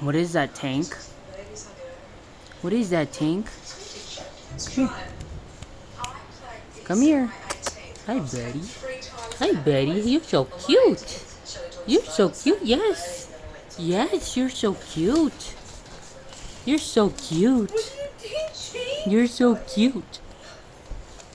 What is that tank? What is that tank? Come here. Hi, Betty. Hi, Betty. You're so cute. You're so cute. Yes. Yes, you're so cute. You're so cute. You're so cute.